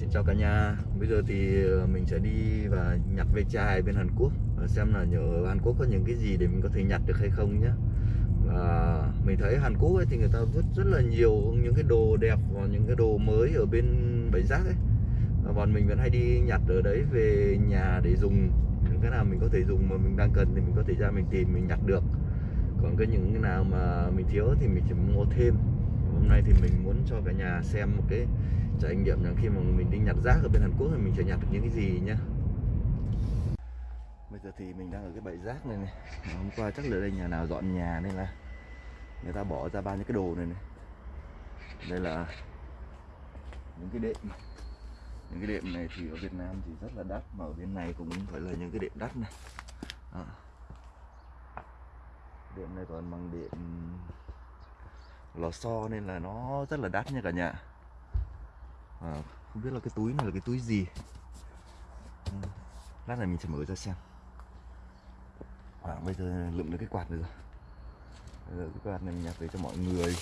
Xin chào cả nhà. Bây giờ thì ờ, mình sẽ đi và nhặt ve chai bên Hàn Quốc, và Xem là ở Hàn Quốc có những cái gì để mình có thể nhặt được hay không nhé Và mình thấy Hàn Quốc ấy thì người ta vứt rất là nhiều những cái đồ đẹp và những cái đồ mới ở bên bãi rác ấy. Và bọn mình vẫn hay đi nhặt ở đấy về nhà để dùng. Những cái nào mình có thể dùng mà mình đang cần thì mình có thể ra mình tìm, mình nhặt được. Còn cái những cái nào mà mình thiếu thì mình chỉ mua thêm. Hôm nay thì mình muốn cho cả nhà xem một cái trải nghiệm rằng khi mà mình đi nhặt rác ở bên Hàn Quốc thì mình sẽ nhặt được những cái gì nhá. Bây giờ thì mình đang ở cái bãi rác này này. Hôm qua chắc là đây nhà nào dọn nhà nên là người ta bỏ ra bao nhiêu cái đồ này này. Đây là những cái đệm. Những cái đệm này thì ở Việt Nam thì rất là đắt mà ở bên này cũng phải là những cái đệm đắt này. À. đệm này toàn bằng đệm lò xo nên là nó rất là đắt nha cả nhà à, không biết là cái túi này là cái túi gì? Ừ, lát này mình sẽ mở ra xem. Khoảng bây giờ lượm được cái quạt này rồi. Bây giờ cái quạt này mình nhặt về cho mọi người.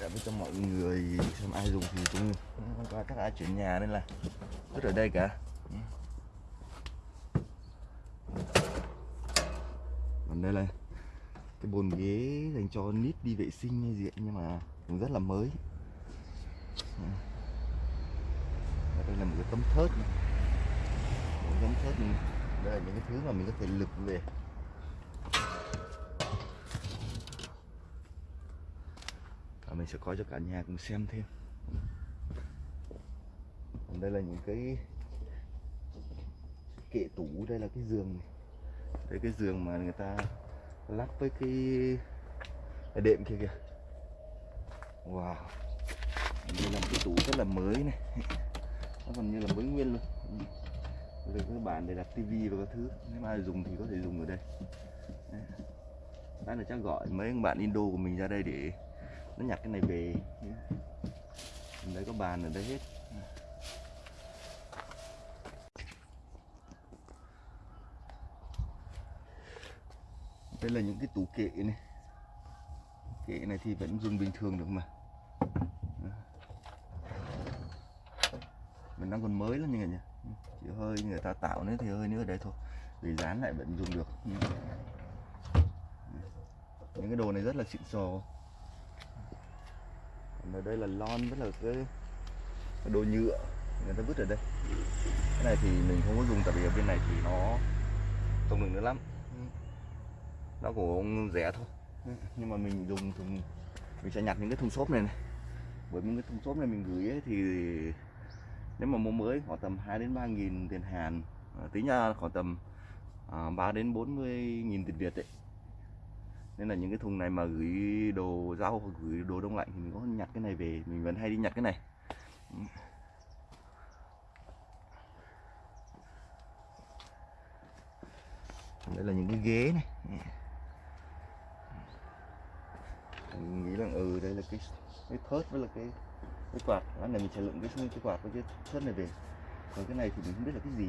Để với cho mọi người xem ai dùng thì cũng hôm qua ai chuyển nhà nên là vứt ở đây cả. Ừ. Còn đây là cái bồn ghế dành cho nít đi vệ sinh hay gì ấy, nhưng mà cũng rất là mới. Và đây là một cái tấm thớt này. một tấm thớt này. đây là những cái thứ mà mình có thể lực về và mình sẽ coi cho cả nhà cùng xem thêm còn đây là những cái kệ tủ đây là cái giường này. đây cái giường mà người ta lắp với cái, cái đệm kia kìa wow đây là một cái tủ rất là mới này. Nó còn như là mới nguyên luôn. Ừ. Đây, các bạn để đặt tivi và các thứ. Nếu mà ai dùng thì có thể dùng ở đây. Đó là chắc gọi mấy ông bạn Indo của mình ra đây để nó nhặt cái này về. Đấy có bàn ở đây hết. Đây là những cái tủ kệ này. Kệ này thì vẫn dùng bình thường được mà. Mình đang còn mới lắm như này nhỉ? Chỉ hơi người ta tạo nữa thì hơi nữa ở đây thôi. Để dán lại vẫn dùng được. Những cái đồ này rất là xịn sò. Còn ở đây là lon rất là cái, đồ nhựa. Người ta vứt ở đây. Cái này thì mình không có dùng tại vì ở bên này thì nó không được nữa lắm. Nó của ông rẻ thôi. Nhưng mà mình dùng thùng mình sẽ nhặt những cái thùng xốp này này. Bởi những cái thùng xốp này mình gửi ấy, thì nếu mà mua mới khoảng tầm 2 đến 3 nghìn tiền Hàn à, tính ra khoảng tầm à, 3 đến 40 nghìn tiền Việt đấy. Nên là những cái thùng này mà gửi đồ rau hoặc gửi đồ đông lạnh thì mình có nhặt cái này về mình vẫn hay đi nhặt cái này. Đây là những cái ghế này. Mình nghĩ là ừ đây là cái cái thớt với là cái cái quạt lát này mình sẽ lượm cái xung cái quạt với cái thớt này về. Còn cái này thì mình không biết là cái gì.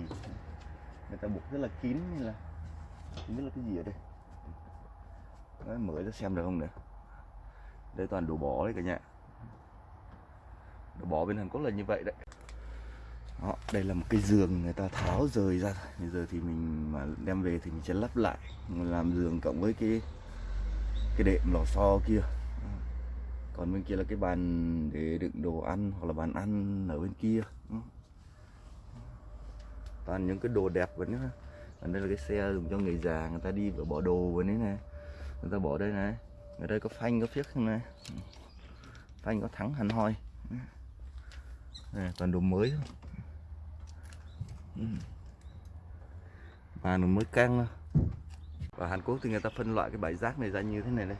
Người ta buộc rất là kín nên là không biết là cái gì ở đây. Đấy, mở ra xem được không nữa đây toàn đồ bỏ đấy cả nhà. Đồ bỏ bên Hàn Quốc là như vậy đấy. Đó, đây là một cái giường người ta tháo rời ra. Bây giờ thì mình mà đem về thì mình sẽ lắp lại mình làm giường cộng với cái cái đệm lò xo kia còn bên kia là cái bàn để đựng đồ ăn hoặc là bàn ăn ở bên kia toàn những cái đồ đẹp vẫn nữa còn đây là cái xe dùng cho người già người ta đi và bỏ đồ vào đấy này. Người ta bỏ đây này. Ở đây có phanh có phiếc này. Phanh có thắng hẳn hoi. Này, toàn đồ mới. Thôi bàn mới căng. Và Hàn Quốc thì người ta phân loại cái bãi rác này ra như thế này đây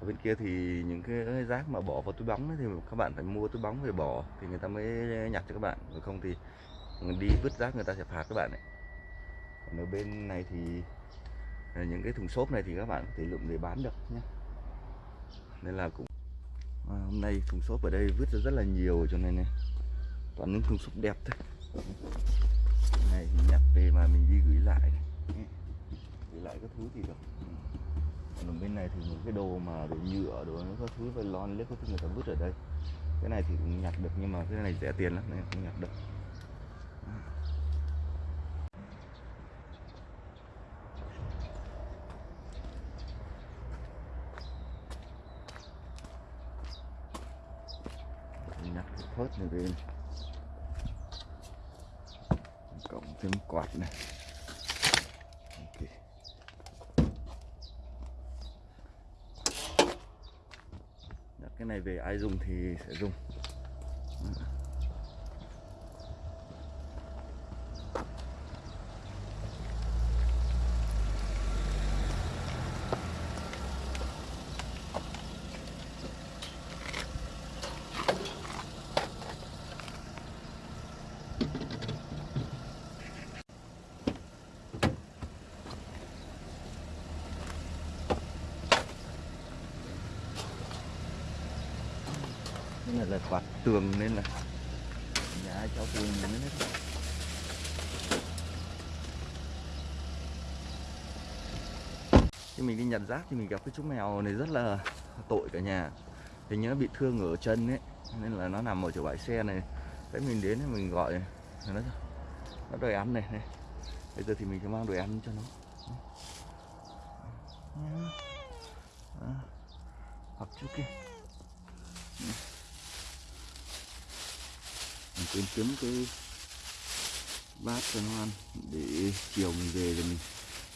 ở bên kia thì những cái rác mà bỏ vào túi bóng ấy, thì các bạn phải mua túi bóng về bỏ thì người ta mới nhặt cho các bạn. Rồi không thì đi vứt rác người ta sẽ phạt các bạn đấy còn ở bên này thì à, những cái thùng xốp này thì các bạn có thể lượm để bán được nhé. Nên là cũng à, hôm nay thùng xốp ở đây vứt ra rất là nhiều cho nên này toàn những thùng xốp đẹp thôi. Này nhặt về mà mình đi gửi lại này. gửi lại các thứ thì được còn bên này thì những cái đồ mà đồ nhựa, đồ nó có thứ phải lon lết có thứ người ta vứt ở đây. Cái này thì cũng nhặt được nhưng mà cái này rẻ tiền lắm nên không nhặt được. Nhặt cái thớt này lên. Cộng thêm quạt này ok Đặt cái này về ai dùng thì sẽ dùng. Là quạt tường nên là nhà cháu tường nên hết khi mình đi nhặt rác thì mình gặp cái chú mèo này rất là tội cả nhà. Hình như nó bị thương ở chân ấy nên là nó nằm ở chỗ bãi xe này. Đấy mình đến thì mình gọi nó nó đòi ăn này, này. Bây giờ thì mình sẽ mang đồ ăn cho nó. Đó. hoặc chú kia mình quên kiếm cái bát cho nó ăn, để chiều mình về rồi mình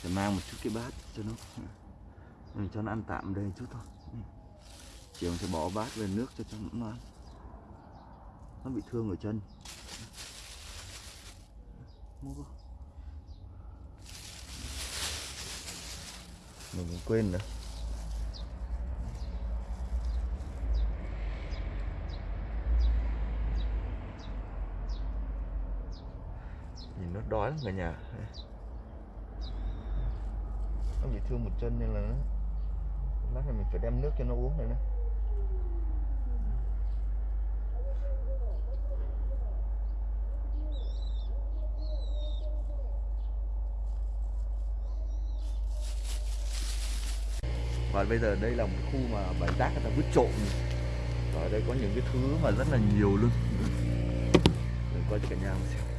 sẽ mang một chút cái bát cho nó. Mình cho nó ăn tạm đây chút thôi. Ừ. Chiều mình sẽ bỏ bát về nước cho cho nó ăn. Nó bị thương ở chân. Mình quên nữa lắm cả nhà. Nó bị thương một chân nên là nó lát này mình phải đem nước cho nó uống này nè. Và bây giờ đây là một khu mà bãi rác người ta vứt trộm. Ở đây có những cái thứ mà rất là nhiều luôn. Mình coi cho cả nhà xem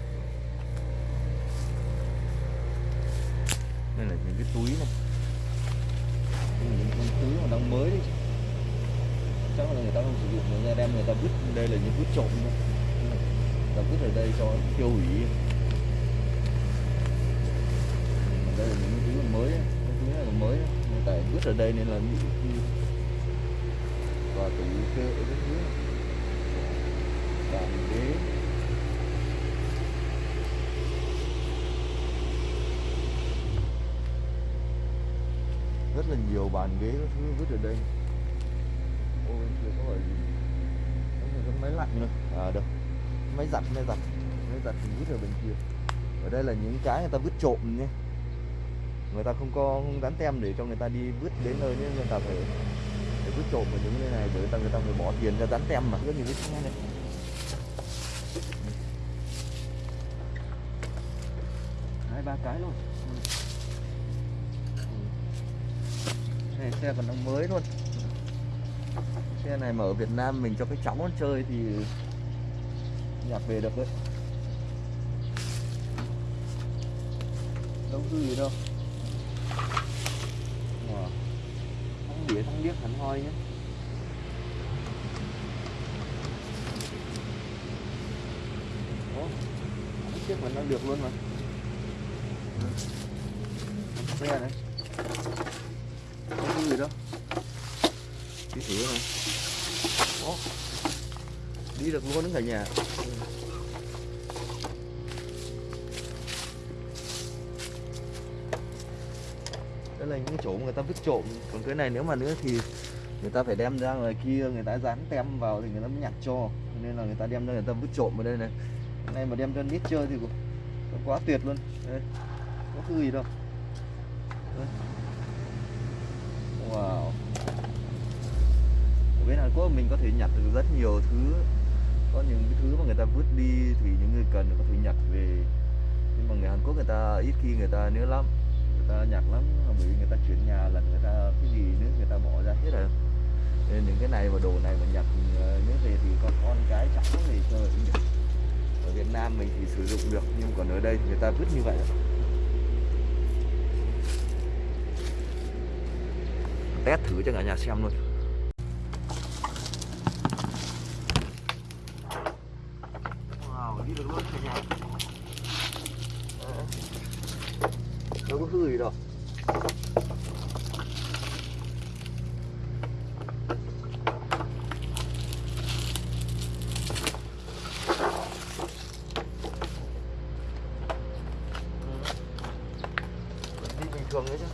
hay là những cái túi này. Những cái túi mà đang mới đấy, chắc là người ta không sử dụng người ta đem người ta vứt. Đây là những vứt trộm thôi. Người ta vứt ở đây cho tiêu hủy. Đây là những cái túi còn mới cái túi này là mới tại vứt ở đây nên là bị và tủ kê ở cái dưới này. bàn ghế rất là nhiều bàn ghế các thứ vứt ở đây. Ôi chưa có gọi gì. Cái máy lạnh nữa. À đâu. Máy giặt máy giặt. Máy giặt thì vứt ở bên kia. Ở đây là những cái người ta vứt trộm nhé. Người ta không có không gắn tem để cho người ta đi vứt đến nơi nên người ta phải để vứt trộm ở những nơi này để người ta người ta phải bỏ tiền ra dán tem mà. Rất nhiều cái xe này hai ba cái luôn này xe còn đang mới luôn. Xe này mà ở Việt Nam mình cho cái cháu nó chơi thì nhặt về được đấy. Đâu có gì đâu. Wow. thắng đĩa thắng điếc hẳn hoi nhé. Ủa, chiếc mình đang được luôn mà. Ừ. Xe này không có gì đâu đi thử này Ồ, đi được luôn đến cả nhà đây là những cái chỗ người ta vứt trộm còn cái này nếu mà nữa thì người ta phải đem ra ngoài kia người ta dán tem vào thì người ta mới nhặt cho nên là người ta đem ra người ta vứt trộm ở đây này cái này mà đem cho nít chơi thì cũng- quá tuyệt luôn đây có thứ gì đâu Đây. Wow. Ở bên Hàn Quốc mình có thể nhặt được rất nhiều thứ. Có những thứ mà người ta vứt đi thì những người cần có thể nhặt về. Nhưng mà người Hàn Quốc người ta ít khi người ta nữa lắm. Người ta nhặt lắm, bởi vì người ta chuyển nhà lần người ta cái gì nữa người ta bỏ ra hết rồi. Nên những cái này và đồ này mà nhặt ờ, nữa về thì con con cái chẳng có gì chơi Ở Việt Nam mình thì sử dụng được, nhưng còn ở đây thì người ta vứt như vậy. rồi test thử cho cả nhà xem luôn. Wow đi được luôn cả nhà. Đâu có hư gì đâu đi bình thường đấy chứ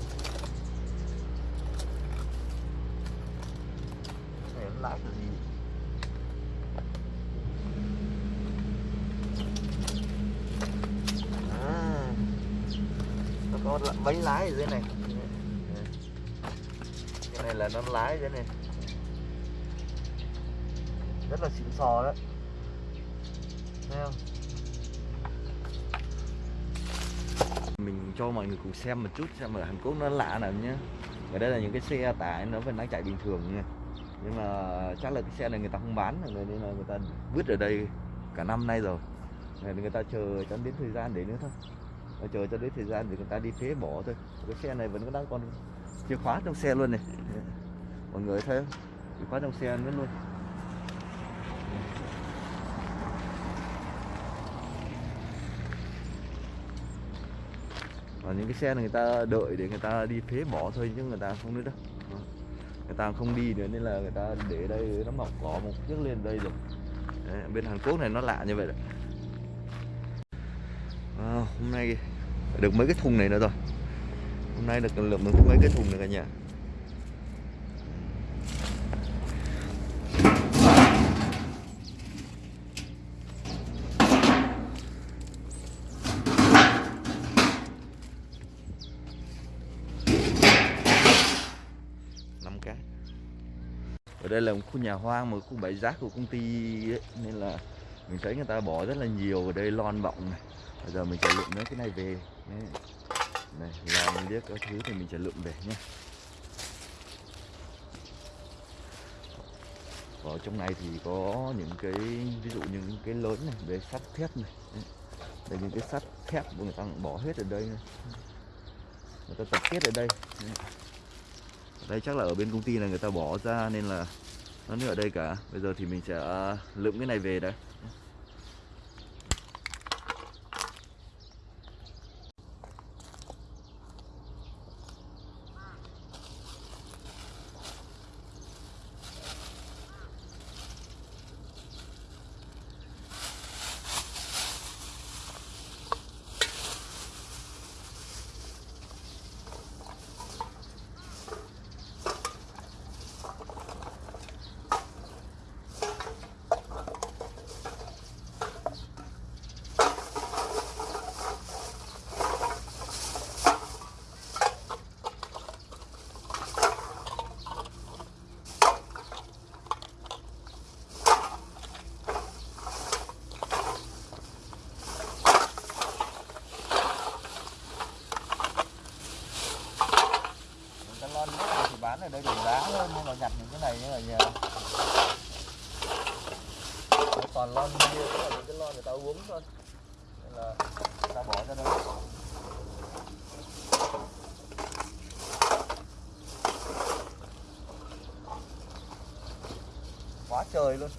này nó lãi kiểu gì à, nó có bánh lái ở dưới này. Cái này là nó lái dưới này. Rất là xịn sò đấy thấy không? Mình cho mọi người cùng xem một chút, xem ở Hàn Quốc nó lạ nào nhé ở đây là những cái xe tải nó vẫn đang chạy bình thường nha. Nhưng mà chắc là cái xe này người ta không bán rồi nên là người ta vứt ở đây cả năm nay rồi. Nên người ta chờ cho đến thời gian để nữa thôi. Và chờ cho đến thời gian thì người ta đi phế bỏ thôi. Cái xe này vẫn đang còn chìa khóa trong xe luôn này. Mọi người thấy không? Chìa khóa trong xe nữa luôn. Và những cái xe này người ta đợi để người ta đi phế bỏ thôi chứ người ta không nữa đâu. Người ta không đi nữa nên là người ta để đây nó mọc cỏ một chiếc lên đây rồi. Đấy, bên Hàn Quốc này nó lạ như vậy đấy hôm nay được mấy cái thùng này nữa rồi. Hôm nay được lượng được mấy cái thùng nữa cả nhà. Năm ở đây là một khu nhà hoang một khu bãi rác của công ty ấy, nên là mình thấy người ta bỏ rất là nhiều ở đây lon bọng này bây giờ mình sẽ lượm mấy cái này về. Đấy. này, làm liếc các thứ thì mình sẽ lượm về nhé. Ở trong này thì có những cái, ví dụ những cái lớn này, về sắt thép này. Đây, những cái sắt thép của người ta bỏ hết ở đây này. người ta tập kết ở đây. Đây chắc là ở bên công ty là người ta bỏ ra nên là nó nữa ở đây cả. Bây giờ thì mình sẽ lượm cái này về đấy Những cái lon nước này thì bán ở đây được giá hơn nhưng mà nhặt những cái này như ở nhà toàn lon bia cũng là những cái lon người ta uống thôi. Nên là ta bỏ ra đây. Quá trời luôn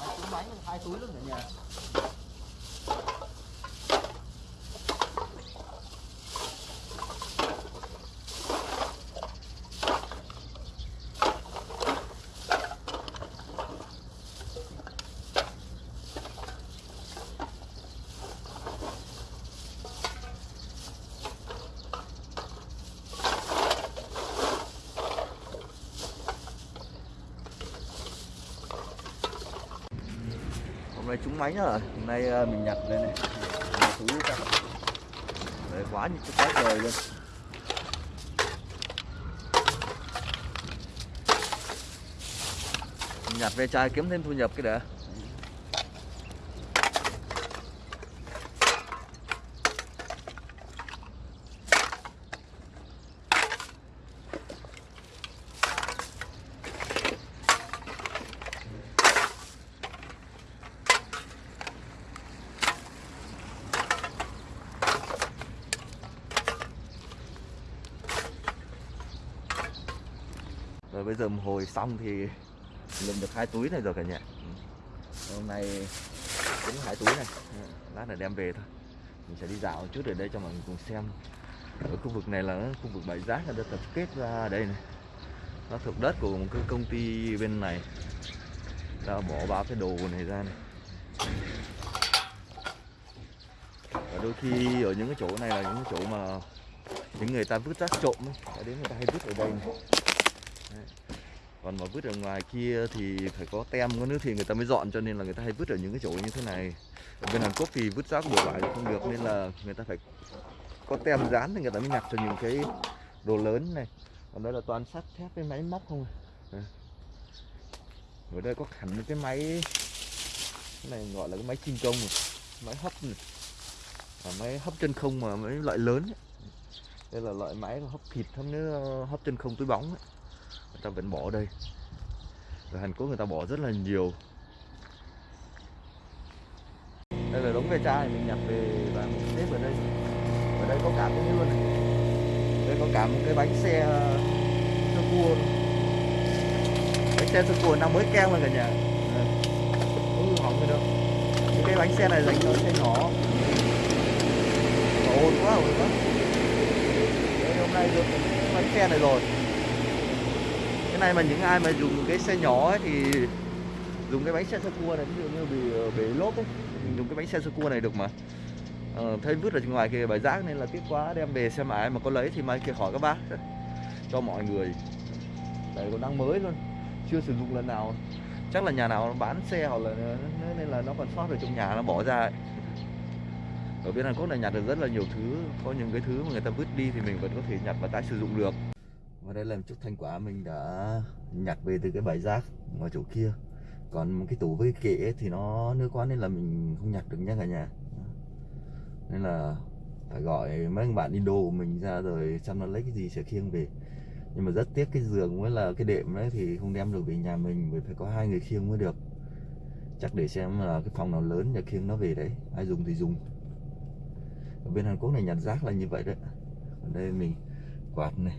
máy túi bánh hai túi luôn cả nhà hôm nay trúng máy nhá. Hôm nay ờ, mình nhặt đây này. Một Đấy, quá như quá trời luôn. Nhặt về chai kiếm thêm thu nhập cái đã rồi bây giờ một hồi xong thì lượm được hai túi này rồi cả nhà. Ừ. Hôm nay cũng hai túi này. Ừ, lát là đem về thôi. Mình sẽ đi dạo một chút ở đây cho mọi người cùng xem. Ở khu vực này là khu vực bãi rác đã tập kết ra đây này. Nó thuộc đất của một cái công ty bên này. Đã bỏ bao cái đồ này ra này. Và đôi khi ở những cái chỗ này là những cái chỗ mà những người ta vứt rác trộm ấy. Đến người ta hay vứt ở đây này. Đấy. còn mà vứt ở ngoài kia thì phải có tem có nước thì người ta mới dọn cho nên là người ta hay vứt ở những cái chỗ như thế này ở bên Hàn Quốc thì vứt rác bừa bãi không được nên là người ta phải có tem dán thì người ta mới nhặt cho những cái đồ lớn này còn đây là toàn sắt thép với máy móc không à. ở đây có hẳn một cái máy cái này gọi là cái máy chinh công này. máy hấp này. À, máy hấp chân không mà mấy loại lớn ấy. đây là loại máy hấp thịt hấp nước hấp chân không túi bóng ấy người ta vẫn bỏ ở đây. Ở Hàn Quốc người ta bỏ rất là nhiều. Đây là đống ve chai mình nhặt về và mình xếp ở đây. Ở đây có cả cái luôn này. Đây có cả một cái bánh xe ờ, sơ cua bánh xe sơ cua năm mới keo lên cả nhà. Ờ, không hư hỏng gì đâu. Những cái bánh xe này dành cho xe nhỏ. Mà ồn quá ồn quá. Đấy, hôm nay được bánh xe này rồi cái này mà những ai mà dùng cái xe nhỏ ấy thì dùng cái bánh xe sơ cua này ví dụ như bị ờ, bể lốp ấy mình dùng cái bánh xe sơ cua này được mà. Ờ, thấy vứt ở ngoài kia bãi rác nên là tiếc quá đem về xem ai mà có lấy thì mai kia hỏi các bác cho mọi người. Đây còn đang mới luôn chưa sử dụng lần nào. Chắc là nhà nào bán xe hoặc là nên là nó còn sót ở trong nhà nó bỏ ra ấy. ở bên Hàn Quốc này nhặt được rất là nhiều thứ có những cái thứ mà người ta vứt đi thì mình vẫn có thể nhặt và tái sử dụng được và đây là một chút thành quả mình đã nhặt về từ cái bãi rác ở chỗ kia. Còn một cái tủ với cái kệ thì nó nước quá nên là mình không nhặt được nha cả nhà. Nên là phải gọi mấy anh bạn đi đồ của mình ra rồi xem nó lấy cái gì sẽ khiêng về. Nhưng mà rất tiếc cái giường với là cái đệm đấy thì không đem được về nhà mình, bởi phải có hai người khiêng mới được. Chắc để xem là cái phòng nào lớn để khiêng nó về đấy. Ai dùng thì dùng. Ở bên Hàn Quốc này nhặt rác là như vậy đấy. Ở đây mình quạt này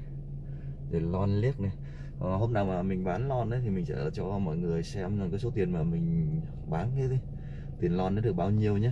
để lon liếc này. À, hôm nào mà mình bán lon đấy thì mình sẽ cho mọi người xem là cái số tiền mà mình bán cái tiền lon nó được bao nhiêu nhé